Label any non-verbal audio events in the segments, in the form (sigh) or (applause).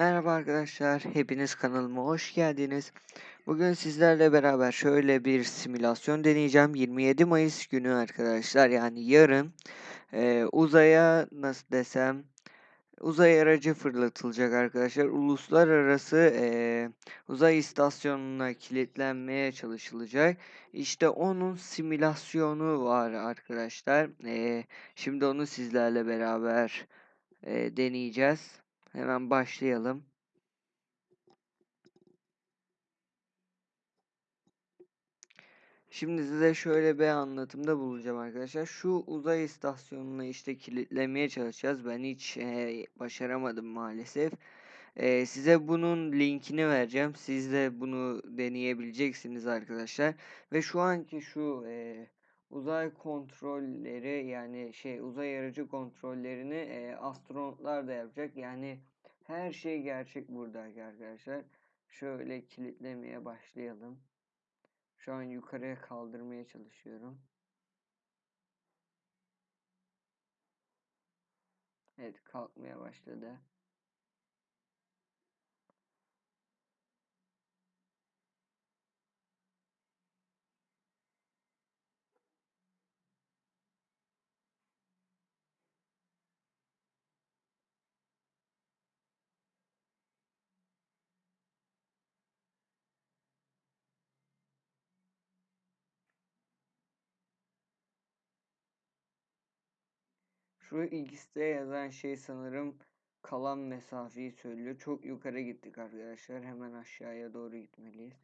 Merhaba arkadaşlar, hepiniz kanalıma hoş geldiniz. Bugün sizlerle beraber şöyle bir simülasyon deneyeceğim. 27 Mayıs günü arkadaşlar, yani yarın e, uzaya nasıl desem uzay aracı fırlatılacak arkadaşlar. Uluslararası e, uzay istasyonuna kilitlenmeye çalışılacak. İşte onun simülasyonu var arkadaşlar. E, şimdi onu sizlerle beraber e, deneyeceğiz. Hemen başlayalım. Şimdi size şöyle bir anlatımda bulunacağım arkadaşlar. Şu uzay istasyonunu işte kilitlemeye çalışacağız. Ben hiç e, başaramadım maalesef. E, size bunun linkini vereceğim. Siz de bunu deneyebileceksiniz arkadaşlar. Ve şu anki şu e, uzay kontrolleri yani şey uzay aracı kontrollerini e, astronotlar da yapacak. Yani her şey gerçek burada arkadaşlar. Şöyle kilitlemeye başlayalım. Şu an yukarıya kaldırmaya çalışıyorum. Evet kalkmaya başladı. Şu X'te yazan şey sanırım kalan mesafeyi söylüyor. Çok yukarı gittik arkadaşlar. Hemen aşağıya doğru gitmeliyiz.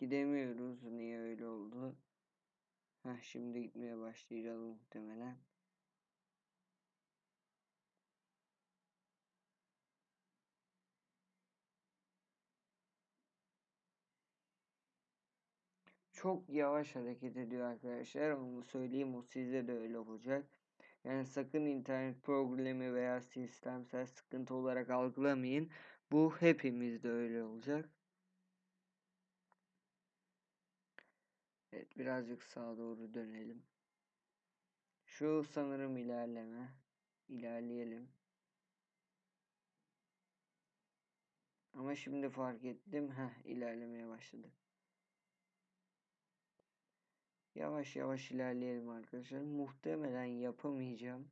Gidemiyoruz. Niye öyle oldu? Heh, şimdi gitmeye başlayacağız muhtemelen. Çok yavaş hareket ediyor arkadaşlar. Onu söyleyeyim o sizde de öyle olacak. Yani sakın internet problemi veya sistemsel sıkıntı olarak algılamayın. Bu hepimizde öyle olacak. Evet birazcık sağa doğru dönelim. Şu sanırım ilerleme. İlerleyelim. Ama şimdi fark ettim. Heh ilerlemeye başladı. Yavaş yavaş ilerleyelim arkadaşlar. Muhtemelen yapamayacağım.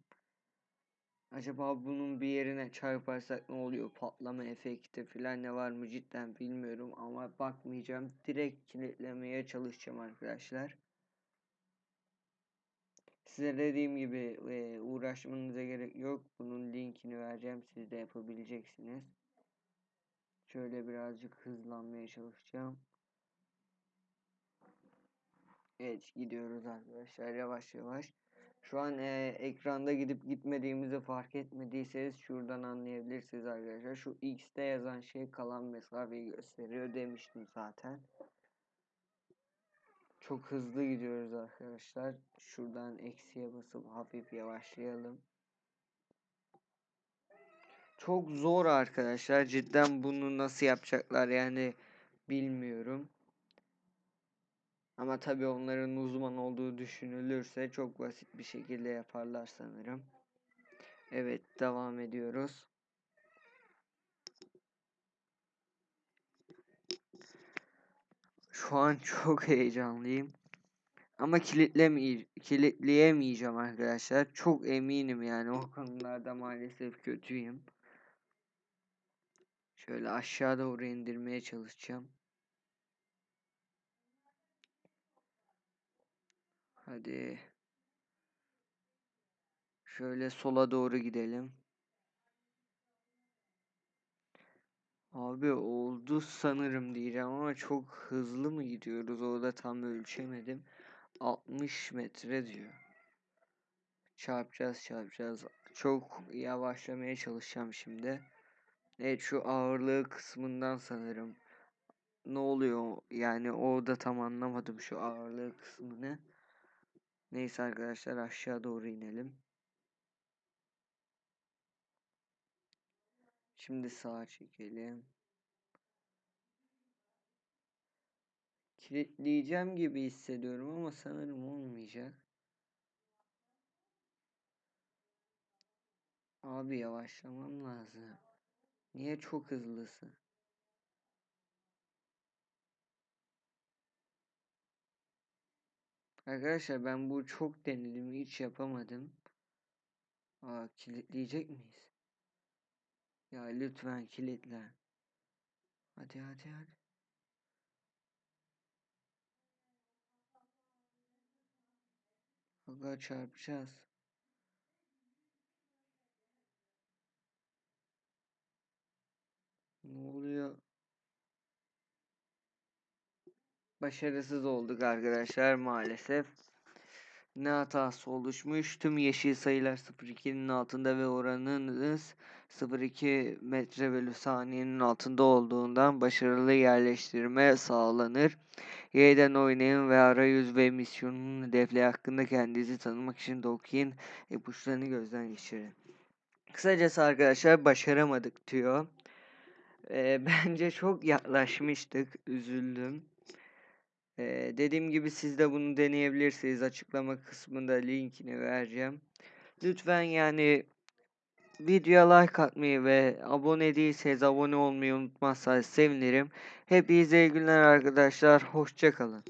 Acaba bunun bir yerine çarparsak ne oluyor? Patlama efekti falan ne var mı cidden bilmiyorum ama bakmayacağım. Direkt kilitlemeye çalışacağım arkadaşlar. Size dediğim gibi e, uğraşmanıza gerek yok. Bunun linkini vereceğim. Siz de yapabileceksiniz. Şöyle birazcık hızlanmaya çalışacağım. Evet gidiyoruz arkadaşlar yavaş yavaş. Şu an e, ekranda gidip gitmediğimizi fark etmediyseniz şuradan anlayabilirsiniz arkadaşlar. Şu X'te yazan şey kalan mesafeyi gösteriyor demiştim zaten. Çok hızlı gidiyoruz arkadaşlar. Şuradan eksiye basıp hafif yavaşlayalım. Çok zor arkadaşlar. Cidden bunu nasıl yapacaklar yani bilmiyorum. Ama tabii onların uzman olduğu düşünülürse çok basit bir şekilde yaparlar sanırım. Evet devam ediyoruz. Şu an (laughs) çok heyecanlıyım. Ama kilitleme kilitleyemeyeceğim arkadaşlar. Çok eminim yani o konularda maalesef kötüyüm. Şöyle aşağı doğru indirmeye çalışacağım. Hadi. Şöyle sola doğru gidelim. Abi oldu sanırım diyeceğim ama çok hızlı mı gidiyoruz? Orada tam ölçemedim. 60 metre diyor. Çarpacağız çarpacağız. Çok yavaşlamaya çalışacağım şimdi. Evet şu ağırlığı kısmından sanırım. Ne oluyor? Yani orada tam anlamadım şu ağırlığı kısmını. Neyse arkadaşlar aşağı doğru inelim. Şimdi sağa çekelim. Kilitleyeceğim gibi hissediyorum ama sanırım olmayacak. Abi yavaşlamam lazım. Niye çok hızlısın? Arkadaşlar ben bu çok denedim hiç yapamadım. Aa kilitleyecek miyiz? Ya lütfen kilitle. Hadi hadi hadi. Aga çarpacağız. Ne oluyor? Başarısız olduk arkadaşlar maalesef. Ne hatası oluşmuş? Tüm yeşil sayılar 0.2'nin altında ve oranınız 0.2 metre bölü saniyenin altında olduğundan başarılı yerleştirme sağlanır. Yeniden oynayın ve arayüz ve misyonun hedefleri hakkında kendinizi tanımak için de okuyun. İpuçlarını gözden geçirin. Kısacası arkadaşlar başaramadık diyor. Ee, (laughs) bence çok yaklaşmıştık. Üzüldüm. Ee, dediğim gibi siz de bunu deneyebilirsiniz. Açıklama kısmında linkini vereceğim. Lütfen yani videoya like atmayı ve abone değilseniz abone olmayı unutmazsanız sevinirim. Hepinize iyi günler arkadaşlar. Hoşçakalın.